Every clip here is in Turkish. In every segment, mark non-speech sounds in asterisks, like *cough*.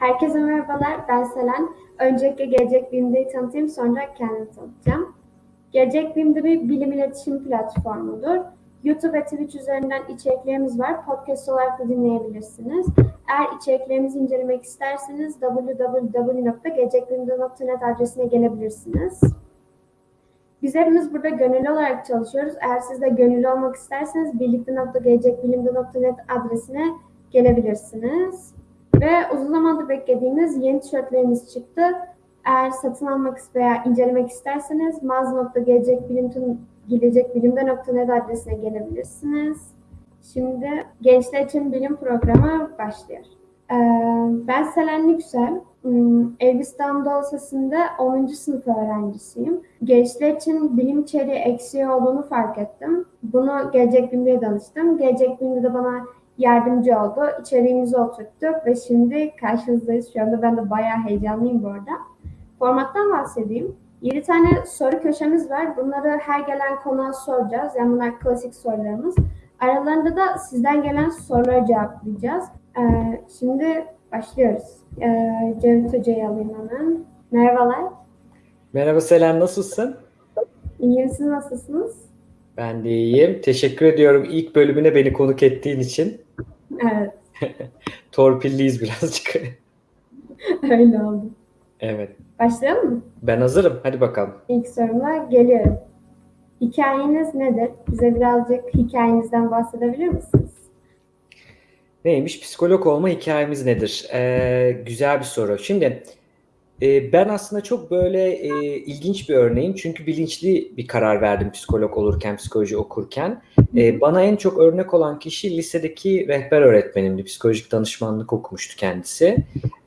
Herkese merhabalar, ben Selen. Öncelikle Gelecek Bilim'de tanıtayım, sonra kendimi tanıtacağım. Gelecek Bilim'de bir bilim iletişim platformudur. YouTube ve Twitch üzerinden içeriklerimiz var. Podcast olarak da dinleyebilirsiniz. Eğer içeriklerimizi incelemek isterseniz www.gelecekbilimde.net adresine gelebilirsiniz. Biz hepimiz burada gönüllü olarak çalışıyoruz. Eğer siz de gönüllü olmak isterseniz birlikte.gelecekbilimde.net adresine gelebilirsiniz. Ve uzun zamandır beklediğimiz yeni tişörtlerimiz çıktı. Eğer satın almak veya incelemek isterseniz mağaza.gelecekbilimde.net adresine gelebilirsiniz. Şimdi Gençler için Bilim Programı başlıyor. Ee, ben Selen Yüksel. Hmm, Elbistan Anadolu Lisesi'nde 10. sınıf öğrencisiyim. Gençler için bilim içeriği eksiği olduğunu fark ettim. Bunu Gelecek Bilim'de danıştım. Gelecek Bilim'de de bana yardımcı oldu. İçeriğimizi oturttuk ve şimdi karşınızdayız. Şu anda ben de bayağı heyecanlıyım bu arada. Formattan bahsedeyim. 7 tane soru köşemiz var. Bunları her gelen konuğa soracağız. Yani bunlar klasik sorularımız. Aralarında da sizden gelen soruları cevaplayacağız. Ee, şimdi başlıyoruz. Ee, Cevdet Hoca'yı alayım hemen. Merhabalar. Merhaba Selen, nasılsın? İyiyim, siz nasılsınız? Ben de iyiyim. Teşekkür ediyorum ilk bölümüne beni konuk ettiğin için. Evet, *laughs* Torpilliyiz birazcık. *laughs* öyle oldu. Evet. Başlayalım mı? Ben hazırım. Hadi bakalım. İlk soruma geliyorum. Hikayeniz nedir? Bize birazcık hikayenizden bahsedebilir misiniz? Neymiş? Psikolog olma hikayemiz nedir? Ee, güzel bir soru. Şimdi e, ben aslında çok böyle e, ilginç bir örneğim. Çünkü bilinçli bir karar verdim psikolog olurken, psikoloji okurken. E, bana en çok örnek olan kişi lisedeki rehber öğretmenimdi. Psikolojik danışmanlık okumuştu kendisi.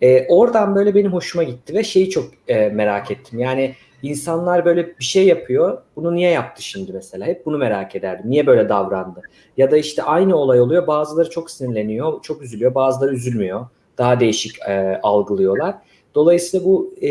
E, oradan böyle benim hoşuma gitti ve şeyi çok e, merak ettim. Yani insanlar böyle bir şey yapıyor. Bunu niye yaptı şimdi mesela? Hep bunu merak ederdim. Niye böyle davrandı? Ya da işte aynı olay oluyor. Bazıları çok sinirleniyor, çok üzülüyor. Bazıları üzülmüyor. Daha değişik e, algılıyorlar. Dolayısıyla bu e,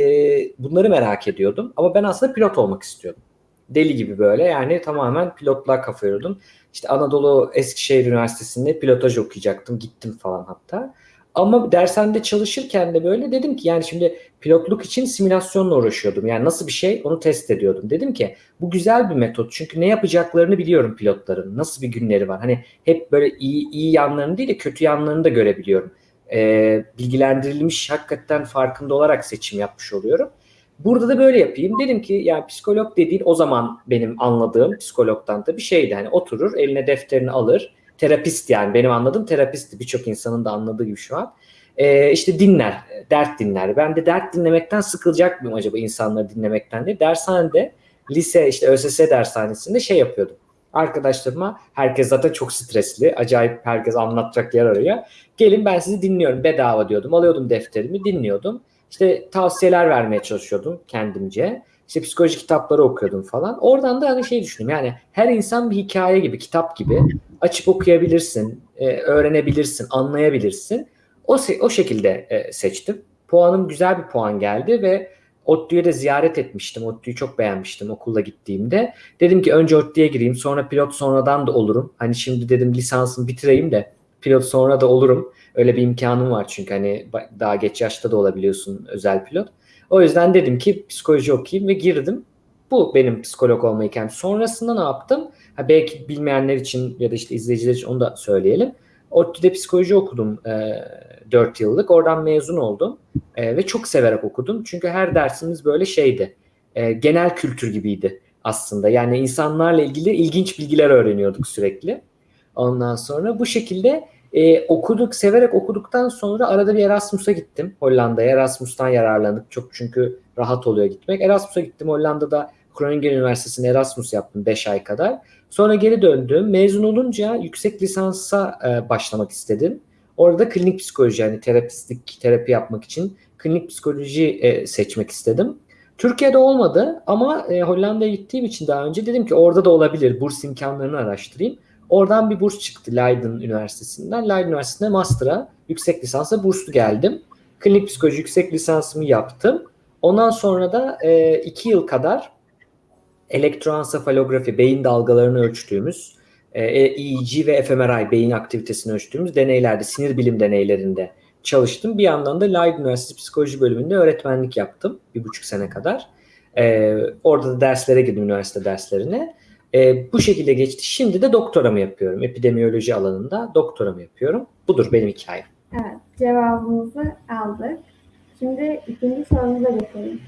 bunları merak ediyordum. Ama ben aslında pilot olmak istiyordum. Deli gibi böyle yani tamamen pilotluğa kafa yoruyordum. İşte Anadolu Eskişehir Üniversitesi'nde pilotaj okuyacaktım. Gittim falan hatta. Ama dershanede çalışırken de böyle dedim ki yani şimdi pilotluk için simülasyonla uğraşıyordum. Yani nasıl bir şey onu test ediyordum. Dedim ki bu güzel bir metot. Çünkü ne yapacaklarını biliyorum pilotların. Nasıl bir günleri var. Hani hep böyle iyi, iyi yanlarını değil de kötü yanlarını da görebiliyorum. Ee, bilgilendirilmiş hakikaten farkında olarak seçim yapmış oluyorum. Burada da böyle yapayım. Dedim ki yani psikolog dediğin o zaman benim anladığım psikologdan da bir şeydi. Hani oturur eline defterini alır terapist yani benim anladığım terapistti birçok insanın da anladığı gibi şu an. Ee, işte dinler, dert dinler. Ben de dert dinlemekten sıkılacak mıyım acaba insanları dinlemekten diye. Dershanede, lise işte ÖSS dershanesinde şey yapıyordum. Arkadaşlarıma herkes zaten çok stresli. Acayip herkes anlatacak yer arıyor. Gelin ben sizi dinliyorum bedava diyordum. Alıyordum defterimi dinliyordum. İşte tavsiyeler vermeye çalışıyordum kendimce. İşte psikoloji kitapları okuyordum falan. Oradan da hani şey düşündüm. Yani her insan bir hikaye gibi, kitap gibi açıp okuyabilirsin, e, öğrenebilirsin, anlayabilirsin. O o şekilde e, seçtim. Puanım güzel bir puan geldi ve ODTÜ'ye de ziyaret etmiştim. ODTÜ'yü çok beğenmiştim okulda gittiğimde. Dedim ki önce ODTÜ'ye gireyim sonra pilot sonradan da olurum. Hani şimdi dedim lisansımı bitireyim de pilot sonra da olurum. Öyle bir imkanım var çünkü hani daha geç yaşta da olabiliyorsun özel pilot. O yüzden dedim ki psikoloji okuyayım ve girdim. Bu benim psikolog olma hikayem. Sonrasında ne yaptım? Ha, belki bilmeyenler için ya da işte izleyiciler için onu da söyleyelim. ODTÜ'de psikoloji okudum e, 4 yıllık. Oradan mezun oldum. E, ve çok severek okudum. Çünkü her dersimiz böyle şeydi. E, genel kültür gibiydi aslında. Yani insanlarla ilgili ilginç bilgiler öğreniyorduk sürekli. Ondan sonra bu şekilde e, okuduk, severek okuduktan sonra arada bir Erasmus'a gittim Hollanda'ya. Erasmus'tan yararlandık çok çünkü rahat oluyor gitmek. Erasmus'a gittim Hollanda'da Groningen Üniversitesi'nde Erasmus yaptım 5 ay kadar. Sonra geri döndüm. Mezun olunca yüksek lisansa e, başlamak istedim. Orada klinik psikoloji yani terapistlik terapi yapmak için klinik psikoloji e, seçmek istedim. Türkiye'de olmadı ama e, Hollanda'ya gittiğim için daha önce dedim ki orada da olabilir. Burs imkanlarını araştırayım. Oradan bir burs çıktı Leiden Üniversitesi'nden. Leiden Üniversitesi'nde master'a, yüksek lisansa burslu geldim. Klinik psikoloji yüksek lisansımı yaptım. Ondan sonra da e, iki yıl kadar elektroensefalografi, beyin dalgalarını ölçtüğümüz, e, EEG ve fMRI, beyin aktivitesini ölçtüğümüz deneylerde, sinir bilim deneylerinde çalıştım. Bir yandan da Leiden Üniversitesi Psikoloji bölümünde öğretmenlik yaptım bir buçuk sene kadar. E, orada da derslere girdim, üniversite derslerine. E, bu şekilde geçti. Şimdi de doktoramı yapıyorum. Epidemiyoloji alanında doktoramı yapıyorum. Budur benim hikayem. Evet, cevabımızı aldık. Şimdi ikinci sorumuza geçelim.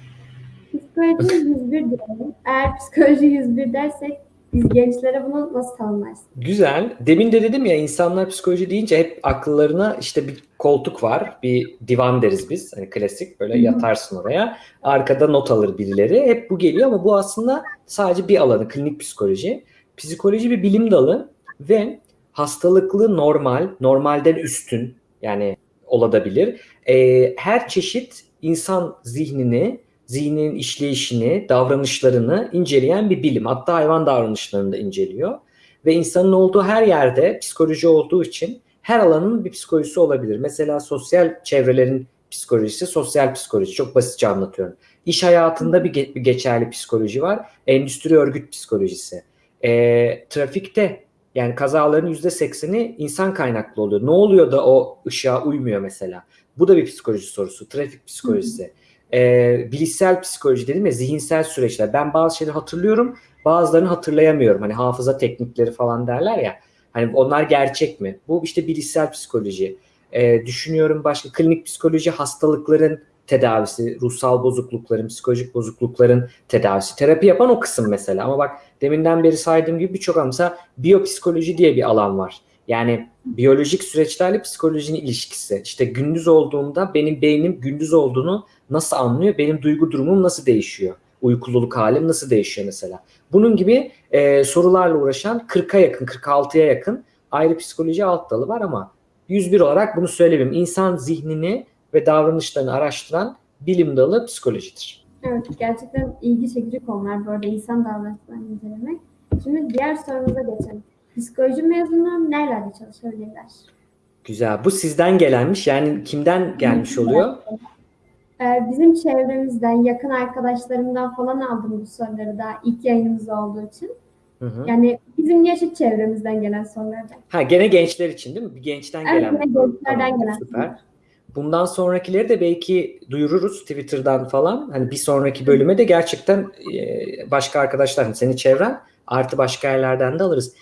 Psikoloji 101 diyelim. Eğer psikoloji 101 dersek biz gençlere bunu nasıl tanımlarsın? Güzel. Demin de dedim ya insanlar psikoloji deyince hep akıllarına işte bir koltuk var, bir divan deriz biz. Hani klasik böyle yatarsın oraya. Arkada not alır birileri. Hep bu geliyor ama bu aslında sadece bir alanı, klinik psikoloji. Psikoloji bir bilim dalı ve hastalıklı normal, normalden üstün yani olabilir. Ee, her çeşit insan zihnini, zihninin işleyişini, davranışlarını inceleyen bir bilim. Hatta hayvan davranışlarını da inceliyor. Ve insanın olduğu her yerde psikoloji olduğu için her alanın bir psikolojisi olabilir. Mesela sosyal çevrelerin psikolojisi, sosyal psikoloji. Çok basitçe anlatıyorum. İş hayatında bir, ge- bir geçerli psikoloji var. Endüstri örgüt psikolojisi. E, trafikte yani kazaların %80'i insan kaynaklı oluyor. Ne oluyor da o ışığa uymuyor mesela? Bu da bir psikoloji sorusu. Trafik psikolojisi. E, bilişsel psikoloji dedim ya zihinsel süreçler. Ben bazı şeyleri hatırlıyorum bazılarını hatırlayamıyorum. Hani hafıza teknikleri falan derler ya. Hani onlar gerçek mi? Bu işte bilişsel psikoloji. E, düşünüyorum başka klinik psikoloji hastalıkların tedavisi, ruhsal bozuklukların, psikolojik bozuklukların tedavisi. Terapi yapan o kısım mesela. Ama bak deminden beri saydığım gibi birçok mesela biyopsikoloji diye bir alan var. Yani biyolojik süreçlerle psikolojinin ilişkisi. İşte gündüz olduğumda benim beynim gündüz olduğunu nasıl anlıyor? Benim duygu durumum nasıl değişiyor? Uykululuk halim nasıl değişiyor mesela? Bunun gibi e, sorularla uğraşan 40'a yakın, 46'ya yakın ayrı psikoloji alt dalı var ama 101 olarak bunu söyleyeyim. İnsan zihnini ve davranışlarını araştıran bilim dalı psikolojidir. Evet, gerçekten ilgi çekici konular bu arada insan davranışlarını incelemek. Şimdi diğer sorumuza geçelim. Psikoloji mezunları nerelerde çalışabilirler? Güzel. Bu sizden gelenmiş. Yani kimden gelmiş oluyor? Ee, bizim çevremizden, yakın arkadaşlarımdan falan aldım bu soruları daha ilk yayınımız olduğu için. Hı hı. Yani bizim yaşıt çevremizden gelen sorulardan. Ha gene gençler için değil mi? Bir gençten Evet, gelen. gene gençlerden Tamam, gelen. Süper. Bundan sonrakileri de belki duyururuz Twitter'dan falan. Hani bir sonraki bölüme de gerçekten e, başka arkadaşlar, hani senin çevren artı başka yerlerden de alırız.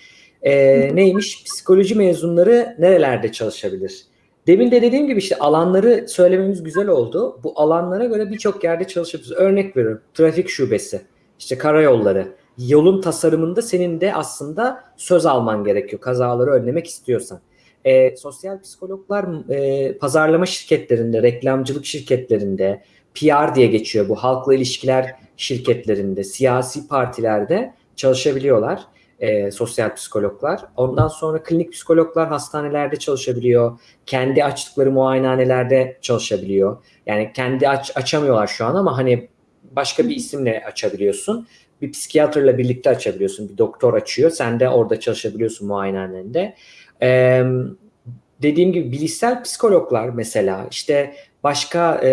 E, neymiş? Psikoloji mezunları nerelerde çalışabilir? Demin de dediğim gibi işte alanları söylememiz güzel oldu. Bu alanlara göre birçok yerde çalışabiliriz. Örnek veriyorum. Trafik şubesi, işte karayolları, yolun tasarımında senin de aslında söz alman gerekiyor kazaları önlemek istiyorsan. E, sosyal psikologlar e, pazarlama şirketlerinde, reklamcılık şirketlerinde, PR diye geçiyor bu halkla ilişkiler şirketlerinde, siyasi partilerde çalışabiliyorlar e, sosyal psikologlar. Ondan sonra klinik psikologlar hastanelerde çalışabiliyor. Kendi açtıkları muayenehanelerde çalışabiliyor. Yani kendi aç, açamıyorlar şu an ama hani başka bir isimle açabiliyorsun. Bir psikiyatrla birlikte açabiliyorsun. Bir doktor açıyor. Sen de orada çalışabiliyorsun muayenehanende. Ee, dediğim gibi bilişsel psikologlar mesela işte başka e,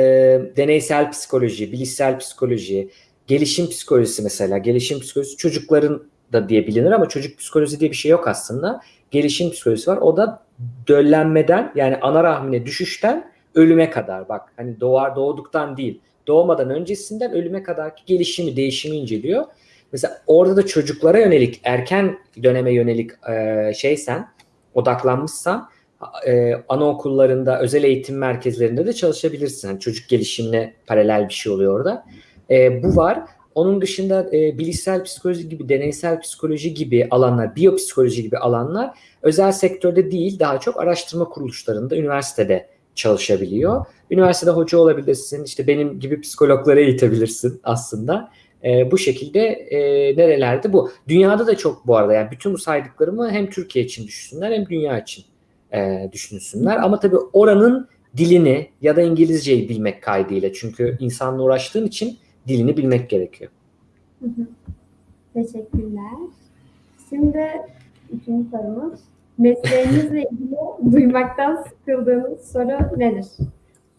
deneysel psikoloji, bilişsel psikoloji, gelişim psikolojisi mesela. Gelişim psikolojisi çocukların da diye bilinir ama çocuk psikolojisi diye bir şey yok aslında. Gelişim psikolojisi var. O da döllenmeden yani ana rahmine düşüşten ölüme kadar bak hani doğar doğduktan değil doğmadan öncesinden ölüme kadarki gelişimi değişimi inceliyor. Mesela orada da çocuklara yönelik erken döneme yönelik e, şeysen odaklanmışsan e, anaokullarında özel eğitim merkezlerinde de çalışabilirsin. Yani çocuk gelişimine paralel bir şey oluyor orada. E, bu var. Onun dışında e, bilişsel psikoloji gibi, deneysel psikoloji gibi alanlar, biyopsikoloji gibi alanlar özel sektörde değil, daha çok araştırma kuruluşlarında, üniversitede çalışabiliyor. Üniversitede hoca olabilirsin, işte benim gibi psikologlara eğitebilirsin aslında. E, bu şekilde e, nerelerde bu. Dünyada da çok bu arada yani bütün bu saydıklarımı hem Türkiye için düşünsünler hem dünya için e, düşünsünler. Ama tabii oranın dilini ya da İngilizceyi bilmek kaydıyla. Çünkü insanla uğraştığın için dilini bilmek gerekiyor. Teşekkürler. Şimdi üçüncü sorumuz. Mesleğinizle ilgili duymaktan sıkıldığınız soru nedir?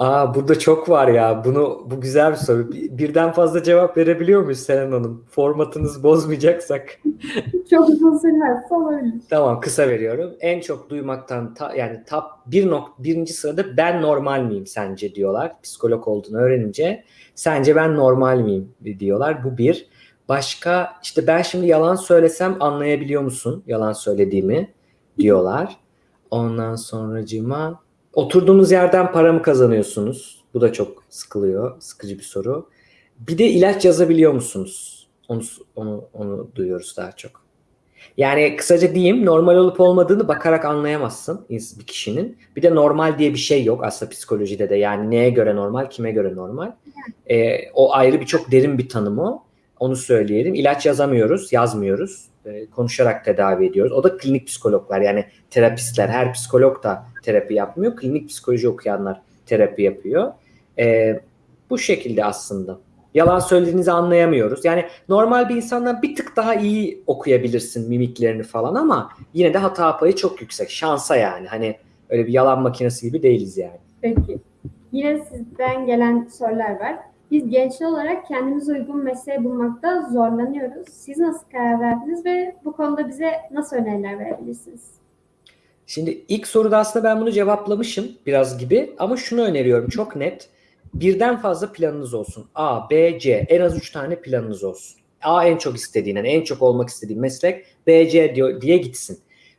Aa burada çok var ya. Bunu bu güzel bir soru. Bir- Birden fazla cevap verebiliyor muyuz Selen Hanım? Formatınızı bozmayacaksak. *laughs* Çok uzun sürmezse olabilir. Tamam kısa veriyorum. En çok duymaktan ta- yani top bir nok birinci sırada ben normal miyim sence diyorlar. Psikolog olduğunu öğrenince sence ben normal miyim diyorlar. Bu bir. Başka işte ben şimdi yalan söylesem anlayabiliyor musun yalan söylediğimi diyorlar. Ondan sonracığıma oturduğunuz yerden para mı kazanıyorsunuz? Bu da çok sıkılıyor. Sıkıcı bir soru. Bir de ilaç yazabiliyor musunuz? Onu onu onu duyuyoruz daha çok. Yani kısaca diyeyim normal olup olmadığını bakarak anlayamazsın bir kişinin. Bir de normal diye bir şey yok aslında psikolojide de. Yani neye göre normal, kime göre normal. Ee, o ayrı bir çok derin bir tanım o. Onu söyleyelim. İlaç yazamıyoruz, yazmıyoruz. Ee, konuşarak tedavi ediyoruz. O da klinik psikologlar yani terapistler. Her psikolog da terapi yapmıyor. Klinik psikoloji okuyanlar terapi yapıyor. Ee, bu şekilde aslında. Yalan söylediğinizi anlayamıyoruz. Yani normal bir insandan bir tık daha iyi okuyabilirsin mimiklerini falan ama yine de hata payı çok yüksek. Şansa yani. Hani öyle bir yalan makinesi gibi değiliz yani. Peki. Yine sizden gelen sorular var. Biz gençler olarak kendimize uygun mesleği bulmakta zorlanıyoruz. Siz nasıl karar verdiniz ve bu konuda bize nasıl öneriler verebilirsiniz? Şimdi ilk soruda aslında ben bunu cevaplamışım biraz gibi ama şunu öneriyorum çok net. Birden fazla planınız olsun. A, B, C. En az 3 tane planınız olsun. A en çok istediğin, yani en çok olmak istediğin meslek B, C diye gitsin.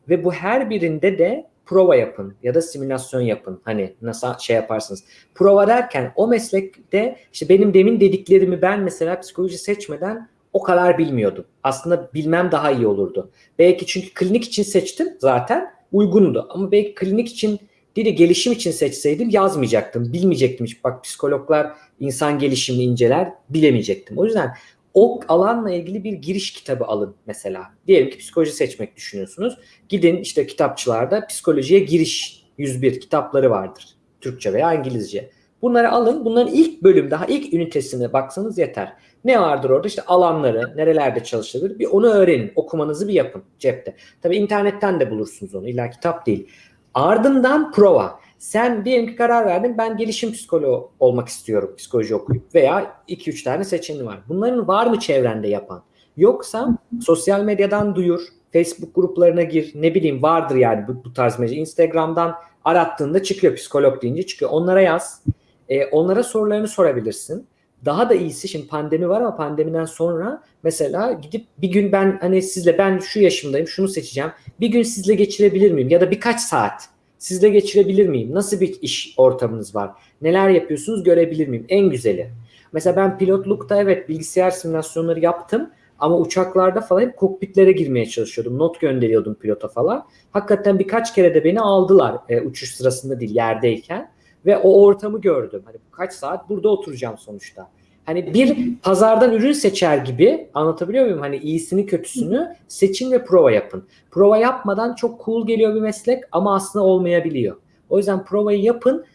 Ve bu her birinde de prova yapın ya da simülasyon yapın. Hani nasıl şey yaparsınız. Prova derken o meslekte işte benim demin dediklerimi ben mesela psikoloji seçmeden o kadar bilmiyordum. Aslında bilmem daha iyi olurdu. Belki çünkü klinik için seçtim zaten uygundu. Ama belki klinik için değil de gelişim için seçseydim yazmayacaktım. Bilmeyecektim. Bak psikologlar insan gelişimini inceler bilemeyecektim. O yüzden o alanla ilgili bir giriş kitabı alın mesela. Diyelim ki psikoloji seçmek düşünüyorsunuz. Gidin işte kitapçılarda psikolojiye giriş 101 kitapları vardır. Türkçe veya İngilizce. Bunları alın. Bunların ilk bölüm daha ilk ünitesine baksanız yeter. Ne vardır orada? İşte alanları, nerelerde çalışılır. Bir onu öğrenin. Okumanızı bir yapın cepte. Tabii internetten de bulursunuz onu. İlla kitap değil. Ardından prova. Sen diyelim ki karar verdin ben gelişim psikoloğu olmak istiyorum psikoloji okuyup veya 2-3 tane seçeneği var. Bunların var mı çevrende yapan? Yoksa sosyal medyadan duyur, Facebook gruplarına gir, ne bileyim vardır yani bu, bu tarz mecra. Instagram'dan arattığında çıkıyor psikolog deyince çıkıyor. Onlara yaz. Ee, onlara sorularını sorabilirsin. Daha da iyisi şimdi pandemi var ama pandemiden sonra mesela gidip bir gün ben hani sizle ben şu yaşımdayım şunu seçeceğim. Bir gün sizle geçirebilir miyim? Ya da birkaç saat sizle geçirebilir miyim? Nasıl bir iş ortamınız var? Neler yapıyorsunuz görebilir miyim? En güzeli. Mesela ben pilotlukta evet bilgisayar simülasyonları yaptım ama uçaklarda falan hep kokpitlere girmeye çalışıyordum. Not gönderiyordum pilota falan. Hakikaten birkaç kere de beni aldılar e, uçuş sırasında değil yerdeyken ve o ortamı gördüm. Hani kaç saat burada oturacağım sonuçta. Hani bir pazardan ürün seçer gibi anlatabiliyor muyum? Hani iyisini kötüsünü seçin ve prova yapın. Prova yapmadan çok cool geliyor bir meslek ama aslında olmayabiliyor. O yüzden provayı yapın.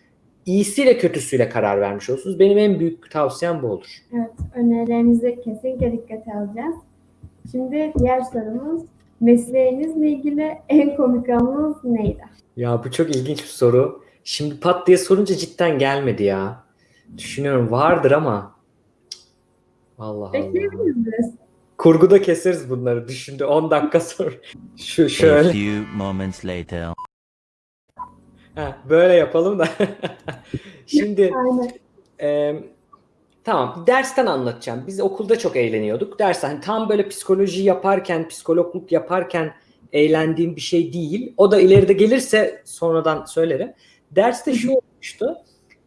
iyisiyle kötüsüyle karar vermiş olursunuz. Benim en büyük tavsiyem bu olur. Evet, önerilerinizi kesinlikle dikkate alacağız. Şimdi diğer sorumuz, mesleğinizle ilgili en komik anınız neydi? Ya bu çok ilginç bir soru. Şimdi pat diye sorunca cidden gelmedi ya. Düşünüyorum vardır ama. Allah Allah. Kurguda keseriz bunları. Düşündü 10 dakika sonra. Şu A şöyle. few moments later. Ha, böyle yapalım da. *laughs* Şimdi e, tamam dersten anlatacağım. Biz okulda çok eğleniyorduk. Ders hani tam böyle psikoloji yaparken, psikologluk yaparken eğlendiğim bir şey değil. O da ileride gelirse sonradan söylerim. Derste şu olmuştu.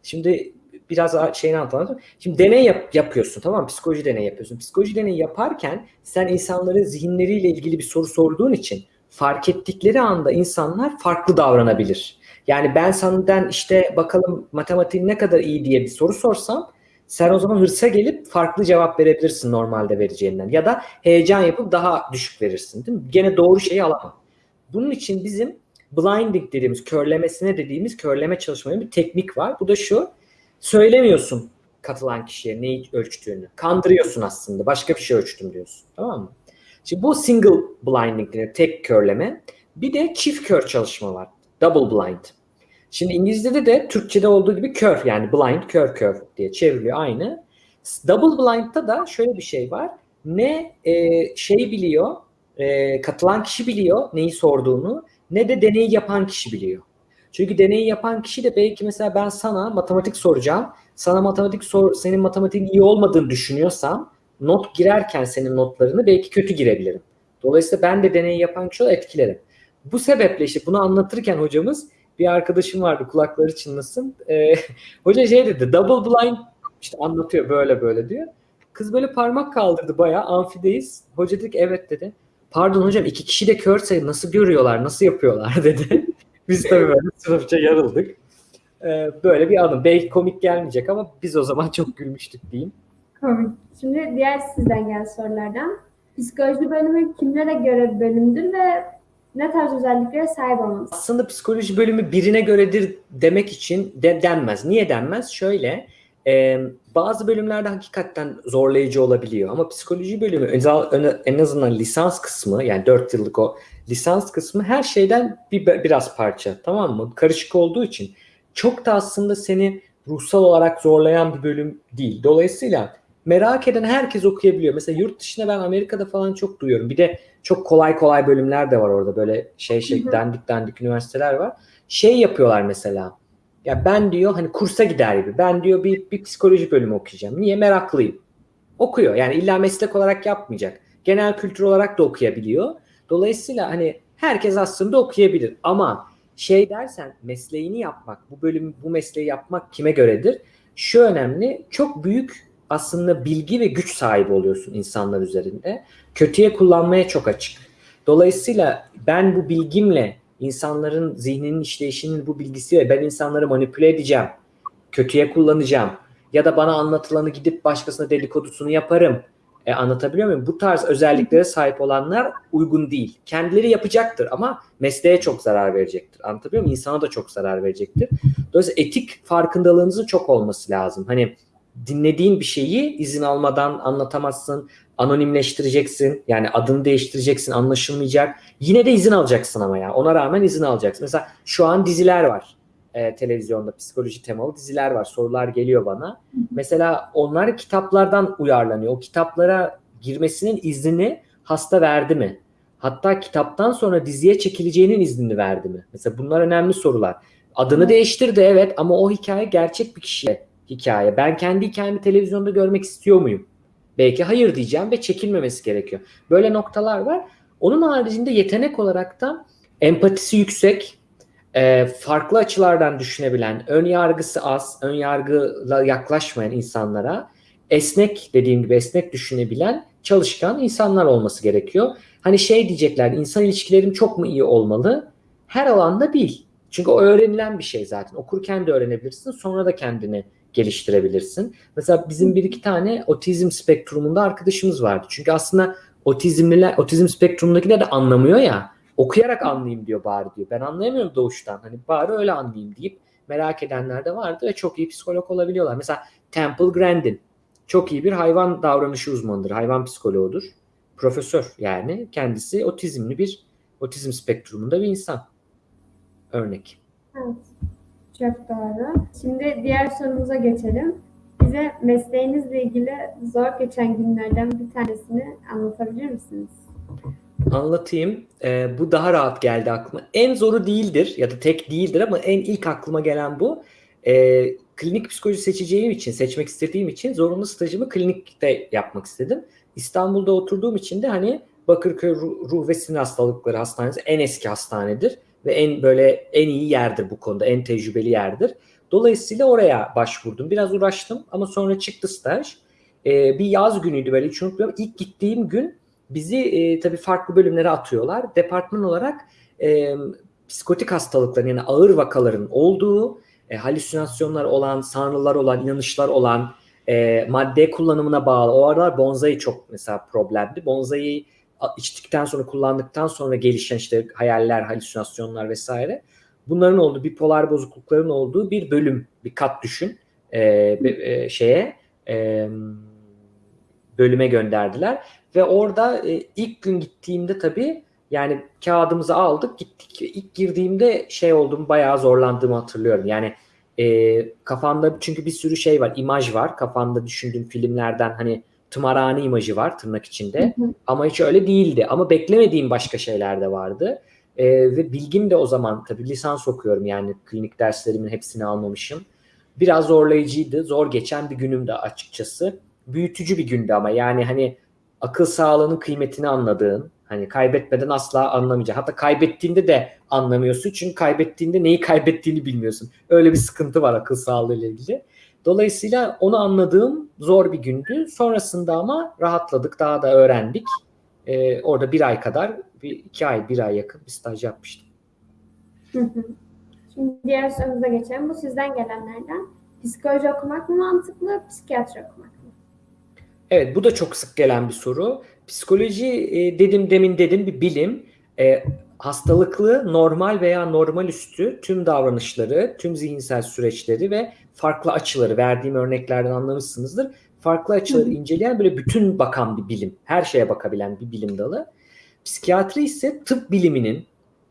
Şimdi biraz şeyini anlatalım. Şimdi deney yap- yapıyorsun tamam mı? Psikoloji deneyi yapıyorsun. Psikoloji deneyi yaparken sen insanların zihinleriyle ilgili bir soru sorduğun için fark ettikleri anda insanlar farklı davranabilir. Yani ben senden işte bakalım matematiğin ne kadar iyi diye bir soru sorsam sen o zaman hırsa gelip farklı cevap verebilirsin normalde vereceğinden. Ya da heyecan yapıp daha düşük verirsin değil mi? Gene doğru şeyi alamam. Bunun için bizim blinding dediğimiz, körlemesine dediğimiz körleme çalışmaların bir teknik var. Bu da şu, söylemiyorsun katılan kişiye neyi ölçtüğünü. Kandırıyorsun aslında. Başka bir şey ölçtüm diyorsun. Tamam mı? Şimdi bu single blinding deniyor. Tek körleme. Bir de çift kör çalışma var. Double blind. Şimdi İngilizce'de de Türkçe'de olduğu gibi kör yani blind, kör kör diye çevriliyor aynı. Double blind'da da şöyle bir şey var. Ne e, şey biliyor, e, katılan kişi biliyor neyi sorduğunu ne de deneyi yapan kişi biliyor. Çünkü deneyi yapan kişi de belki mesela ben sana matematik soracağım. Sana matematik sor, senin matematiğin iyi olmadığını düşünüyorsam not girerken senin notlarını belki kötü girebilirim. Dolayısıyla ben de deneyi yapan kişi olarak etkilerim. Bu sebeple işte bunu anlatırken hocamız bir arkadaşım vardı kulakları çınlasın. Ee, *laughs* hoca şey dedi double blind işte anlatıyor böyle böyle diyor. Kız böyle parmak kaldırdı bayağı amfideyiz. Hoca dedi ki evet dedi. Pardon hocam iki kişi de körse nasıl görüyorlar nasıl yapıyorlar *laughs* dedi. Biz tabii böyle sınıfça yarıldık. Ee, böyle bir anım. Belki komik gelmeyecek ama biz o zaman çok gülmüştük diyeyim. Komik. Şimdi diğer sizden gelen sorulardan. Psikoloji bölümü kimlere göre bölümdür ve ne tarz özelliklere sahip olmalısınız? Aslında psikoloji bölümü birine göredir demek için de denmez. Niye denmez? Şöyle e, bazı bölümlerde hakikaten zorlayıcı olabiliyor ama psikoloji bölümü en azından lisans kısmı yani 4 yıllık o lisans kısmı her şeyden bir, biraz parça tamam mı? Karışık olduğu için çok da aslında seni ruhsal olarak zorlayan bir bölüm değil. Dolayısıyla merak eden herkes okuyabiliyor. Mesela yurt dışında ben Amerika'da falan çok duyuyorum. Bir de çok kolay kolay bölümler de var orada. Böyle şey şey dandik dandik üniversiteler var. Şey yapıyorlar mesela. Ya ben diyor hani kursa gider gibi. Ben diyor bir, bir psikoloji bölümü okuyacağım. Niye? Meraklıyım. Okuyor. Yani illa meslek olarak yapmayacak. Genel kültür olarak da okuyabiliyor. Dolayısıyla hani herkes aslında okuyabilir. Ama şey dersen mesleğini yapmak, bu bölüm bu mesleği yapmak kime göredir? Şu önemli. Çok büyük aslında bilgi ve güç sahibi oluyorsun insanlar üzerinde. Kötüye kullanmaya çok açık. Dolayısıyla ben bu bilgimle insanların zihninin işleyişinin bu bilgisiyle ben insanları manipüle edeceğim. Kötüye kullanacağım. Ya da bana anlatılanı gidip başkasına dedikodusunu yaparım. E, anlatabiliyor muyum? Bu tarz özelliklere sahip olanlar uygun değil. Kendileri yapacaktır ama mesleğe çok zarar verecektir. Anlatabiliyor muyum? İnsana da çok zarar verecektir. Dolayısıyla etik farkındalığınızın çok olması lazım. Hani dinlediğin bir şeyi izin almadan anlatamazsın. Anonimleştireceksin. Yani adını değiştireceksin. Anlaşılmayacak. Yine de izin alacaksın ama ya. Ona rağmen izin alacaksın. Mesela şu an diziler var. E, televizyonda psikoloji temalı diziler var. Sorular geliyor bana. Mesela onlar kitaplardan uyarlanıyor. O kitaplara girmesinin iznini hasta verdi mi? Hatta kitaptan sonra diziye çekileceğinin iznini verdi mi? Mesela bunlar önemli sorular. Adını değiştirdi evet ama o hikaye gerçek bir kişiye hikaye. Ben kendi hikayemi televizyonda görmek istiyor muyum? Belki hayır diyeceğim ve çekilmemesi gerekiyor. Böyle noktalar var. Onun haricinde yetenek olarak da empatisi yüksek, e, farklı açılardan düşünebilen, ön yargısı az, ön yargıyla yaklaşmayan insanlara esnek dediğim gibi esnek düşünebilen, çalışkan insanlar olması gerekiyor. Hani şey diyecekler, insan ilişkilerim çok mu iyi olmalı? Her alanda değil. Çünkü o öğrenilen bir şey zaten. Okurken de öğrenebilirsin, sonra da kendini geliştirebilirsin. Mesela bizim bir iki tane otizm spektrumunda arkadaşımız vardı. Çünkü aslında otizmliler, otizm spektrumudakiler de anlamıyor ya. Okuyarak anlayayım diyor bari diyor. Ben anlayamıyorum doğuştan. Hani bari öyle anlayayım deyip merak edenler de vardı ve çok iyi psikolog olabiliyorlar. Mesela Temple Grandin çok iyi bir hayvan davranışı uzmanıdır. Hayvan psikoloğudur. Profesör yani. Kendisi otizmli bir otizm spektrumunda bir insan. Örnek. Evet. Doğru. Şimdi diğer sorumuza geçelim. Bize mesleğinizle ilgili zor geçen günlerden bir tanesini anlatabilir misiniz? Anlatayım. Ee, bu daha rahat geldi aklıma. En zoru değildir ya da tek değildir ama en ilk aklıma gelen bu. Ee, klinik psikoloji seçeceğim için, seçmek istediğim için zorunlu stajımı klinikte yapmak istedim. İstanbul'da oturduğum için de hani Bakırköy Ruh ve Sinir Hastalıkları Hastanesi en eski hastanedir ve en böyle en iyi yerdir bu konuda, en tecrübeli yerdir. Dolayısıyla oraya başvurdum. Biraz uğraştım ama sonra çıktı staj. Ee, bir yaz günüydü böyle hiç unutmuyorum. İlk gittiğim gün bizi e, tabii farklı bölümlere atıyorlar. Departman olarak e, psikotik hastalıkların yani ağır vakaların olduğu, e, halüsinasyonlar olan, sanrılar olan, inanışlar olan, e, madde kullanımına bağlı. O aralar bonsai çok mesela problemdi. Bonsai içtikten sonra kullandıktan sonra gelişen işte hayaller, halüsinasyonlar vesaire. Bunların olduğu bipolar bozuklukların olduğu bir bölüm, bir kat düşün e, e, şeye e, bölüme gönderdiler ve orada e, ilk gün gittiğimde tabii Yani kağıdımızı aldık gittik. İlk girdiğimde şey oldum bayağı zorlandığımı hatırlıyorum. Yani e, kafanda çünkü bir sürü şey var, imaj var. Kafanda düşündüğün filmlerden hani tımarhane imajı var tırnak içinde. Hı hı. Ama hiç öyle değildi. Ama beklemediğim başka şeyler de vardı. E, ve bilgim de o zaman tabii lisans okuyorum yani klinik derslerimin hepsini almamışım. Biraz zorlayıcıydı. Zor geçen bir günümdü açıkçası. Büyütücü bir gündü ama yani hani akıl sağlığının kıymetini anladığın, hani kaybetmeden asla anlamayacaksın. Hatta kaybettiğinde de anlamıyorsun çünkü kaybettiğinde neyi kaybettiğini bilmiyorsun. Öyle bir sıkıntı var akıl sağlığı ile ilgili. Dolayısıyla onu anladığım zor bir gündü. Sonrasında ama rahatladık, daha da öğrendik. Ee, orada bir ay kadar, bir iki ay, bir ay yakın bir staj yapmıştım. Şimdi diğer sorumuza geçelim. Bu sizden gelenlerden. Psikoloji okumak mı mantıklı, psikiyatri okumak mı? Evet, bu da çok sık gelen bir soru. Psikoloji e, dedim demin dedim bir bilim. E, hastalıklı, normal veya normal üstü tüm davranışları, tüm zihinsel süreçleri ve farklı açıları verdiğim örneklerden anlamışsınızdır. Farklı açıları Hı inceleyen böyle bütün bakan bir bilim. Her şeye bakabilen bir bilim dalı. Psikiyatri ise tıp biliminin,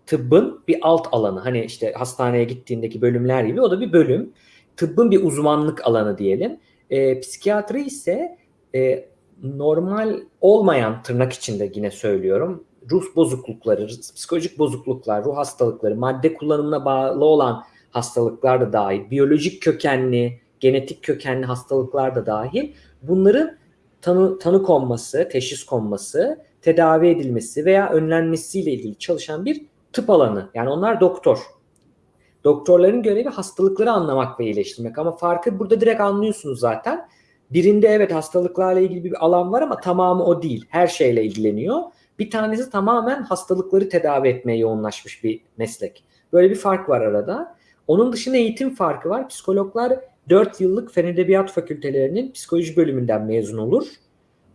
tıbbın bir alt alanı. Hani işte hastaneye gittiğindeki bölümler gibi o da bir bölüm. Tıbbın bir uzmanlık alanı diyelim. E, psikiyatri ise e, normal olmayan tırnak içinde yine söylüyorum ruh bozuklukları, psikolojik bozukluklar, ruh hastalıkları, madde kullanımına bağlı olan hastalıklar da dahil, biyolojik kökenli, genetik kökenli hastalıklar da dahil bunların tanı, tanı konması, teşhis konması, tedavi edilmesi veya önlenmesiyle ilgili çalışan bir tıp alanı. Yani onlar doktor. Doktorların görevi hastalıkları anlamak ve iyileştirmek ama farkı burada direkt anlıyorsunuz zaten. Birinde evet hastalıklarla ilgili bir alan var ama tamamı o değil. Her şeyle ilgileniyor. Bir tanesi tamamen hastalıkları tedavi etmeye yoğunlaşmış bir meslek. Böyle bir fark var arada. Onun dışında eğitim farkı var. Psikologlar 4 yıllık Fen Edebiyat Fakültelerinin psikoloji bölümünden mezun olur.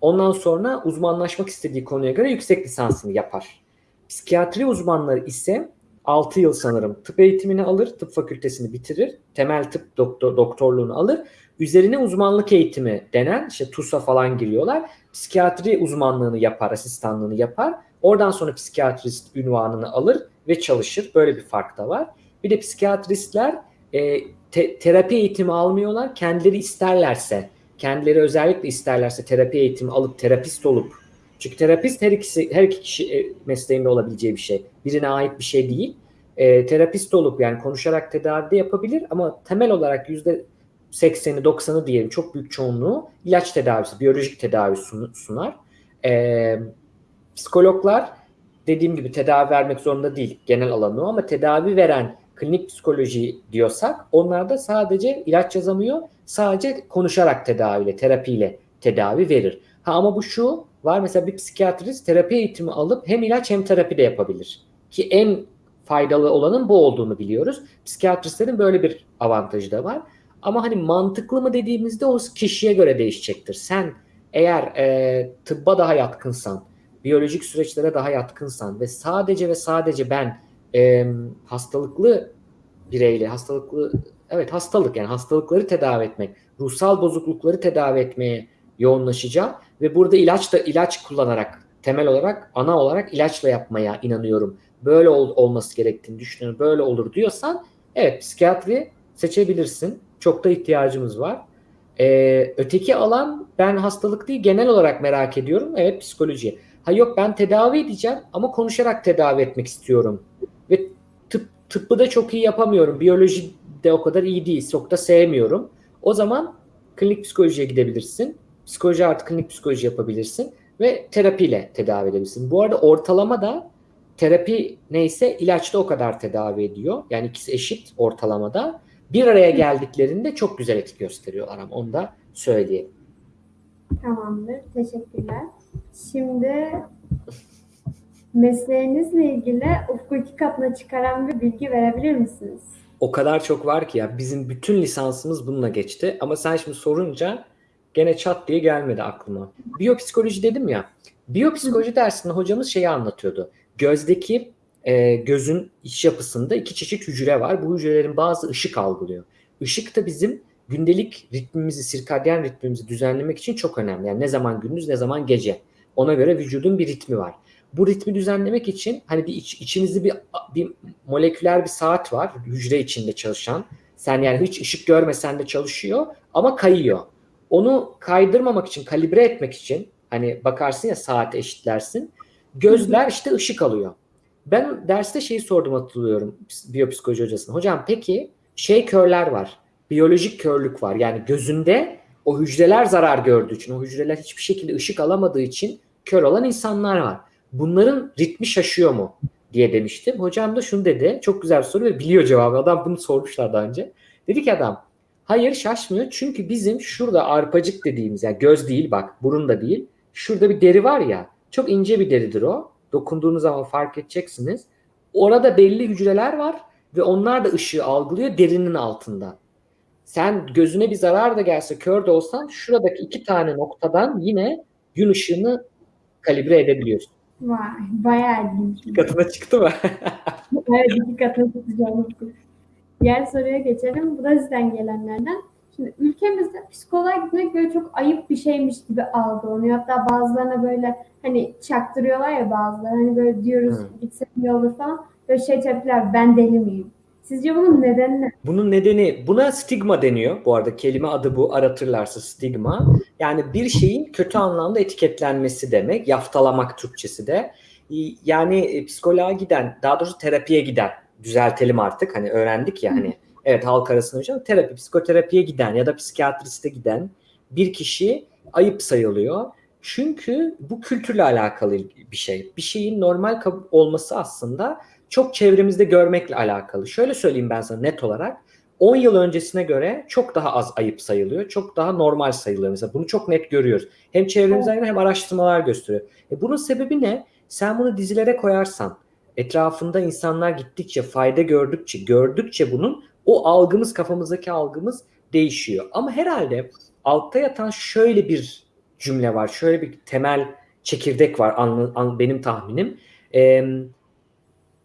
Ondan sonra uzmanlaşmak istediği konuya göre yüksek lisansını yapar. Psikiyatri uzmanları ise 6 yıl sanırım tıp eğitimini alır, tıp fakültesini bitirir, temel tıp doktor, doktorluğunu alır. Üzerine uzmanlık eğitimi denen, işte TUS'a falan giriyorlar. Psikiyatri uzmanlığını yapar, asistanlığını yapar. Oradan sonra psikiyatrist ünvanını alır ve çalışır. Böyle bir fark da var. Bir de psikiyatristler e, te- terapi eğitimi almıyorlar. Kendileri isterlerse, kendileri özellikle isterlerse terapi eğitimi alıp terapist olup çünkü terapist her ikisi her iki kişi e, mesleğinde olabileceği bir şey. Birine ait bir şey değil. E, terapist olup yani konuşarak tedavi de yapabilir ama temel olarak yüzde 80'i 90'ı diyelim çok büyük çoğunluğu ilaç tedavisi, biyolojik tedavi sunar. E, psikologlar dediğim gibi tedavi vermek zorunda değil genel alanı ama tedavi veren klinik psikoloji diyorsak onlar da sadece ilaç yazamıyor. Sadece konuşarak tedaviyle, terapiyle tedavi verir. Ha ama bu şu var mesela bir psikiyatrist terapi eğitimi alıp hem ilaç hem terapi de yapabilir. Ki en faydalı olanın bu olduğunu biliyoruz. Psikiyatristlerin böyle bir avantajı da var. Ama hani mantıklı mı dediğimizde o kişiye göre değişecektir. Sen eğer e, tıbba daha yatkınsan, biyolojik süreçlere daha yatkınsan ve sadece ve sadece ben e, hastalıklı bireyle, hastalıklı evet hastalık yani hastalıkları tedavi etmek, ruhsal bozuklukları tedavi etmeye yoğunlaşacağım ve burada ilaç da ilaç kullanarak temel olarak ana olarak ilaçla yapmaya inanıyorum. Böyle ol, olması gerektiğini düşünüyorum. Böyle olur diyorsan evet psikiyatri seçebilirsin. Çok da ihtiyacımız var. Ee, öteki alan ben hastalık değil genel olarak merak ediyorum. Evet psikoloji. Ha yok ben tedavi edeceğim ama konuşarak tedavi etmek istiyorum. Ve tıp, tıbbı da çok iyi yapamıyorum. Biyoloji de o kadar iyi değil. Çok da sevmiyorum. O zaman klinik psikolojiye gidebilirsin. Psikoloji artı klinik psikoloji yapabilirsin ve terapiyle tedavi edebilirsin. Bu arada ortalama da terapi neyse ilaç da o kadar tedavi ediyor. Yani ikisi eşit ortalamada. Bir araya geldiklerinde çok güzel etki gösteriyorlar ama onu da söyleyeyim. Tamamdır. Teşekkürler. Şimdi mesleğinizle ilgili ufku iki katına çıkaran bir bilgi verebilir misiniz? O kadar çok var ki ya bizim bütün lisansımız bununla geçti ama sen şimdi sorunca gene çat diye gelmedi aklıma. Biyopsikoloji dedim ya. Biyopsikoloji dersinde hocamız şeyi anlatıyordu. Gözdeki e, gözün iç yapısında iki çeşit hücre var. Bu hücrelerin bazı ışık algılıyor. Işık da bizim gündelik ritmimizi, sirkadyen ritmimizi düzenlemek için çok önemli. Yani ne zaman gündüz ne zaman gece. Ona göre vücudun bir ritmi var. Bu ritmi düzenlemek için hani bir iç, içimizde bir bir moleküler bir saat var hücre içinde çalışan. Sen yani hiç ışık görmesen de çalışıyor ama kayıyor. Onu kaydırmamak için, kalibre etmek için hani bakarsın ya saate eşitlersin. Gözler işte ışık alıyor. Ben derste şeyi sordum hatırlıyorum biyopsikoloji hocasına. Hocam peki şey körler var. Biyolojik körlük var. Yani gözünde o hücreler zarar gördüğü için, o hücreler hiçbir şekilde ışık alamadığı için kör olan insanlar var. Bunların ritmi şaşıyor mu diye demiştim. Hocam da şunu dedi. Çok güzel bir soru ve biliyor cevabı. Adam bunu sormuşlar daha önce. Dedi ki adam hayır şaşmıyor çünkü bizim şurada arpacık dediğimiz yani göz değil bak burun da değil. Şurada bir deri var ya çok ince bir deridir o. Dokunduğunuz zaman fark edeceksiniz. Orada belli hücreler var ve onlar da ışığı algılıyor derinin altında. Sen gözüne bir zarar da gelse kör de olsan şuradaki iki tane noktadan yine gün ışığını kalibre edebiliyorsun. Vay, bayağı ilginç. İki katına çıktı mı? evet, iki katına çıkacağım. Diğer soruya geçelim. Bu da sizden gelenlerden. Şimdi ülkemizde psikoloğa gitmek böyle çok ayıp bir şeymiş gibi algılanıyor. Hatta bazılarına böyle hani çaktırıyorlar ya bazıları. Hani böyle diyoruz Hı. gitsem iyi olur falan. Böyle şey tepkiler ben deli miyim? Sizce bunun nedeni ne? Bunun nedeni buna stigma deniyor. Bu arada kelime adı bu aratırlarsa stigma. Yani bir şeyin kötü anlamda etiketlenmesi demek. Yaftalamak Türkçesi de. Yani e, psikoloğa giden, daha doğrusu terapiye giden, düzeltelim artık hani öğrendik ya hani evet halk arasında hocam terapi, psikoterapiye giden ya da psikiyatriste giden bir kişi ayıp sayılıyor. Çünkü bu kültürle alakalı bir şey. Bir şeyin normal olması aslında çok çevremizde görmekle alakalı. Şöyle söyleyeyim ben sana net olarak. 10 yıl öncesine göre çok daha az ayıp sayılıyor. Çok daha normal sayılıyor mesela. Bunu çok net görüyoruz. Hem çevremizden göre hem araştırmalar gösteriyor. E bunun sebebi ne? Sen bunu dizilere koyarsan, etrafında insanlar gittikçe, fayda gördükçe, gördükçe bunun o algımız, kafamızdaki algımız değişiyor. Ama herhalde altta yatan şöyle bir cümle var, şöyle bir temel çekirdek var an, an, benim tahminim. Ee,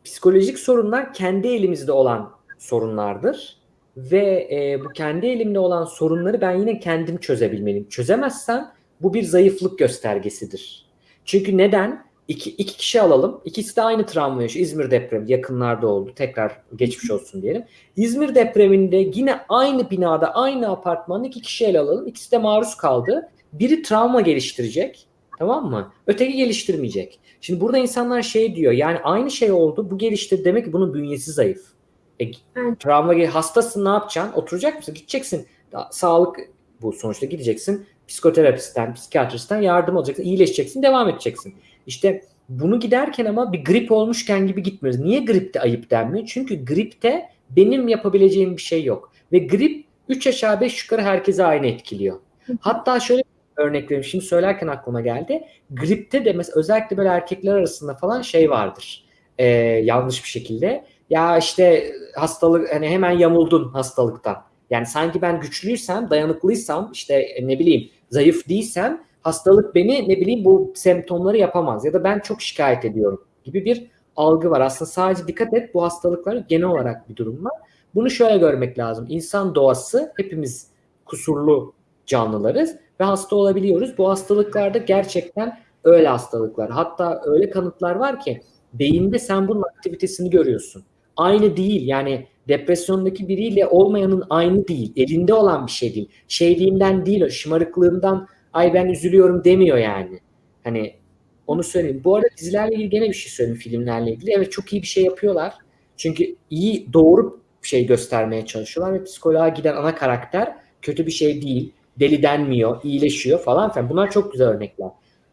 psikolojik sorunlar kendi elimizde olan sorunlardır ve e, bu kendi elimde olan sorunları ben yine kendim çözebilmeliyim. Çözemezsem bu bir zayıflık göstergesidir. Çünkü neden? İki, iki kişi alalım. İkisi de aynı travma yaşıyor. İzmir depremi yakınlarda oldu. Tekrar geçmiş olsun diyelim. İzmir depreminde yine aynı binada, aynı apartmanda iki kişi ele alalım. İkisi de maruz kaldı. Biri travma geliştirecek. Tamam mı? Öteki geliştirmeyecek. Şimdi burada insanlar şey diyor. Yani aynı şey oldu. Bu gelişti. Demek ki bunun bünyesi zayıf. E, Evet. travma hastasın ne yapacaksın? Oturacak mısın? Gideceksin. Sağlık bu sonuçta gideceksin. Psikoterapistten, psikiyatristten yardım alacaksın. iyileşeceksin. Devam edeceksin. İşte bunu giderken ama bir grip olmuşken gibi gitmiyoruz. Niye gripte ayıp denmiyor? Çünkü gripte benim yapabileceğim bir şey yok. Ve grip 3 aşağı 5 yukarı herkese aynı etkiliyor. Hatta şöyle bir örnek vereyim. Şimdi söylerken aklıma geldi. Gripte de mesela özellikle böyle erkekler arasında falan şey vardır. Ee, yanlış bir şekilde. Ya işte hastalık hani hemen yamuldun hastalıktan. Yani sanki ben güçlüysem, dayanıklıysam, işte ne bileyim zayıf değilsem hastalık beni ne bileyim bu semptomları yapamaz ya da ben çok şikayet ediyorum gibi bir algı var. Aslında sadece dikkat et bu hastalıkların genel olarak bir durum var. Bunu şöyle görmek lazım. İnsan doğası hepimiz kusurlu canlılarız ve hasta olabiliyoruz. Bu hastalıklarda gerçekten öyle hastalıklar. Hatta öyle kanıtlar var ki beyinde sen bunun aktivitesini görüyorsun. Aynı değil yani depresyondaki biriyle olmayanın aynı değil. Elinde olan bir şey değil. Şeyliğinden değil, şımarıklığından ay ben üzülüyorum demiyor yani. Hani onu söyleyeyim. Bu arada dizilerle ilgili gene bir şey söyleyeyim filmlerle ilgili. Evet çok iyi bir şey yapıyorlar. Çünkü iyi doğru şey göstermeye çalışıyorlar ve psikoloğa giden ana karakter kötü bir şey değil. Deli denmiyor, iyileşiyor falan filan. Bunlar çok güzel örnekler.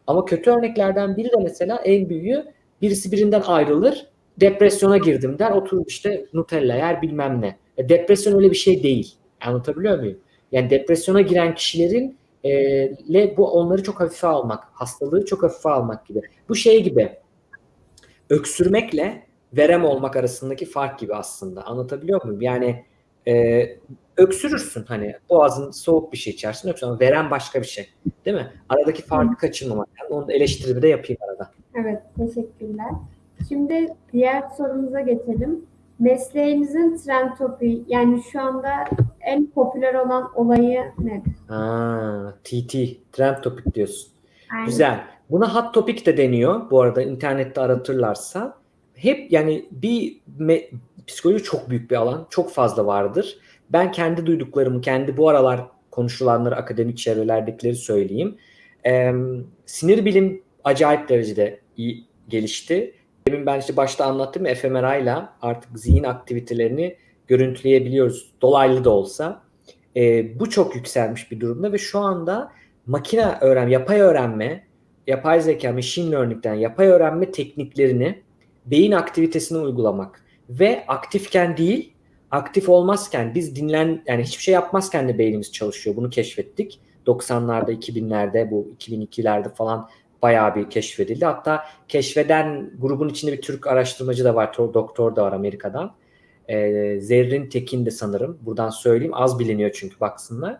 Ama kötü örneklerden biri de mesela en büyüğü birisi birinden ayrılır. Depresyona girdim der. Oturur işte Nutella yer bilmem ne. E, depresyon öyle bir şey değil. Anlatabiliyor muyum? Yani depresyona giren kişilerin le bu onları çok hafife almak, hastalığı çok hafife almak gibi. Bu şey gibi öksürmekle verem olmak arasındaki fark gibi aslında. Anlatabiliyor muyum? Yani e, öksürürsün hani boğazın soğuk bir şey içersin öksürürsün ama verem başka bir şey. Değil mi? Aradaki farkı kaçırmamak. Yani onu eleştirimi de yapayım arada. Evet, teşekkürler. Şimdi diğer sorumuza geçelim. Mesleğinizin trend topiği yani şu anda en popüler olan olayı nedir? Ha, TT, trend topik diyorsun. Aynen. Güzel. Buna hot topic de deniyor. Bu arada internette aratırlarsa. Hep yani bir psikoloji çok büyük bir alan. Çok fazla vardır. Ben kendi duyduklarımı, kendi bu aralar konuşulanları akademik çevrelerdekileri söyleyeyim. Ee, sinir bilim acayip derecede iyi gelişti. Demin ben işte başta anlattım fMRI ile artık zihin aktivitelerini görüntüleyebiliyoruz. Dolaylı da olsa. Ee, bu çok yükselmiş bir durumda ve şu anda makine öğren, yapay öğrenme, yapay zeka, machine learning'den yapay öğrenme tekniklerini beyin aktivitesine uygulamak ve aktifken değil, aktif olmazken biz dinlen yani hiçbir şey yapmazken de beynimiz çalışıyor. Bunu keşfettik. 90'larda, 2000'lerde, bu 2002'lerde falan bayağı bir keşfedildi. Hatta keşfeden grubun içinde bir Türk araştırmacı da var, doktor da var Amerika'dan. Ee, Zerrin Tekin de sanırım. Buradan söyleyeyim. Az biliniyor çünkü baksınlar.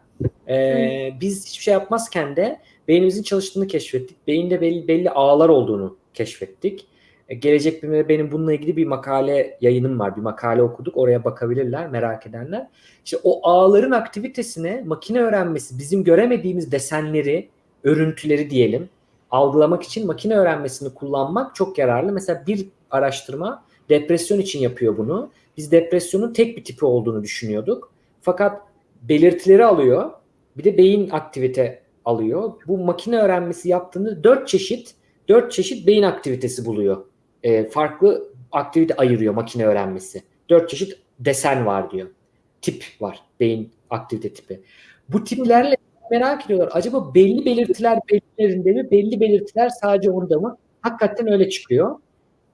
Ee, biz hiçbir şey yapmazken de beynimizin çalıştığını keşfettik. Beyinde belli, belli ağlar olduğunu keşfettik. Ee, gelecek bir benim bununla ilgili bir makale yayınım var. Bir makale okuduk. Oraya bakabilirler merak edenler. İşte o ağların aktivitesine makine öğrenmesi bizim göremediğimiz desenleri, örüntüleri diyelim algılamak için makine öğrenmesini kullanmak çok yararlı. Mesela bir araştırma depresyon için yapıyor bunu. Biz depresyonun tek bir tipi olduğunu düşünüyorduk. Fakat belirtileri alıyor. Bir de beyin aktivite alıyor. Bu makine öğrenmesi yaptığında dört çeşit dört çeşit beyin aktivitesi buluyor. E, farklı aktivite ayırıyor makine öğrenmesi. Dört çeşit desen var diyor. Tip var. Beyin aktivite tipi. Bu tiplerle merak ediyorlar. Acaba belli belirtiler belirlerinde mi? Belli belirtiler sadece onda mı? Hakikaten öyle çıkıyor.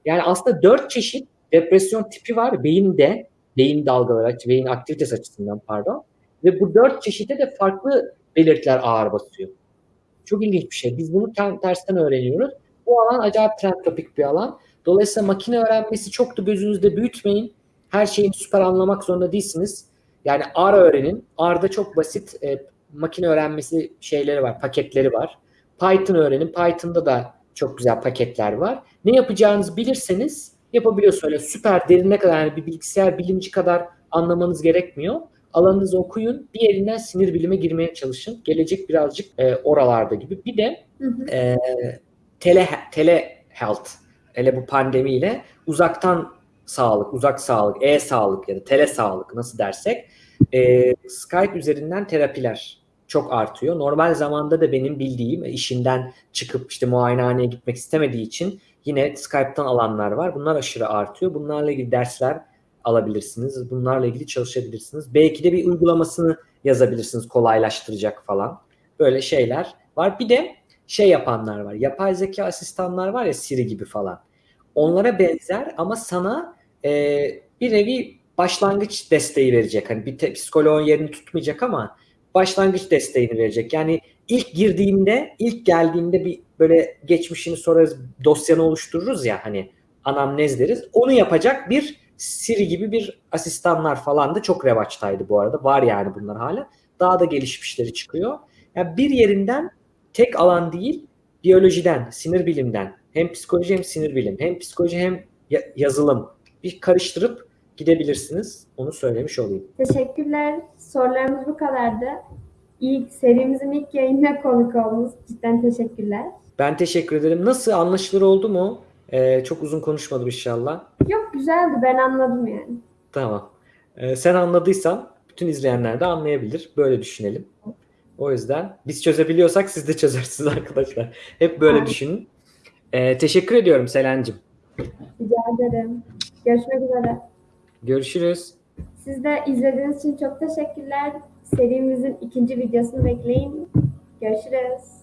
Yani aslında dört çeşit depresyon tipi var beyinde. Beyin dalgaları, beyin aktivitesi açısından pardon. Ve bu dört çeşide de farklı belirtiler ağır basıyor. Çok ilginç bir şey. Biz bunu tersten öğreniyoruz. Bu alan acayip trend topik bir alan. Dolayısıyla makine öğrenmesi çok da gözünüzde büyütmeyin. Her şeyi süper anlamak zorunda değilsiniz. Yani R öğrenin. R'da çok basit e, makine öğrenmesi şeyleri var, paketleri var. Python öğrenin. Python'da da çok güzel paketler var. Ne yapacağınızı bilirseniz yapabiliyorsunuz. Öyle süper derine kadar yani bir bilgisayar bilimci kadar anlamanız gerekmiyor. Alanınızı okuyun. Bir yerinden sinir bilime girmeye çalışın. Gelecek birazcık e, oralarda gibi. Bir de hı hı. E, tele, tele health. Hele bu pandemiyle uzaktan sağlık, uzak sağlık, e-sağlık ya da tele sağlık nasıl dersek e, Skype üzerinden terapiler çok artıyor. Normal zamanda da benim bildiğim işinden çıkıp işte muayenehaneye gitmek istemediği için yine Skype'tan alanlar var. Bunlar aşırı artıyor. Bunlarla ilgili dersler alabilirsiniz. Bunlarla ilgili çalışabilirsiniz. Belki de bir uygulamasını yazabilirsiniz kolaylaştıracak falan. Böyle şeyler var. Bir de şey yapanlar var. Yapay zeka asistanlar var ya Siri gibi falan. Onlara benzer ama sana e, bir nevi başlangıç desteği verecek. Hani bir psikoloğun yerini tutmayacak ama başlangıç desteğini verecek. Yani ilk girdiğinde, ilk geldiğinde bir böyle geçmişini sorarız, dosyanı oluştururuz ya hani anamnez deriz. Onu yapacak bir Siri gibi bir asistanlar falan da çok revaçtaydı bu arada. Var yani bunlar hala. Daha da gelişmişleri çıkıyor. Yani bir yerinden tek alan değil, biyolojiden, sinir bilimden, hem psikoloji hem sinir bilim, hem psikoloji hem yazılım bir karıştırıp gidebilirsiniz. Onu söylemiş olayım. Teşekkürler. Sorularımız bu kadardı. İlk serimizin ilk yayınına konuk oldunuz. Cidden teşekkürler. Ben teşekkür ederim. Nasıl anlaşılır oldu mu? Ee, çok uzun konuşmadım inşallah. Yok güzeldi. Ben anladım yani. Tamam. Ee, sen anladıysan bütün izleyenler de anlayabilir. Böyle düşünelim. O yüzden biz çözebiliyorsak siz de çözersiniz *laughs* arkadaşlar. Hep böyle Aynen. düşünün. Ee, teşekkür ediyorum Selen'cim. Rica ederim. Görüşmek üzere. Görüşürüz. Siz de izlediğiniz için çok teşekkürler. Serimizin ikinci videosunu bekleyin. Görüşürüz.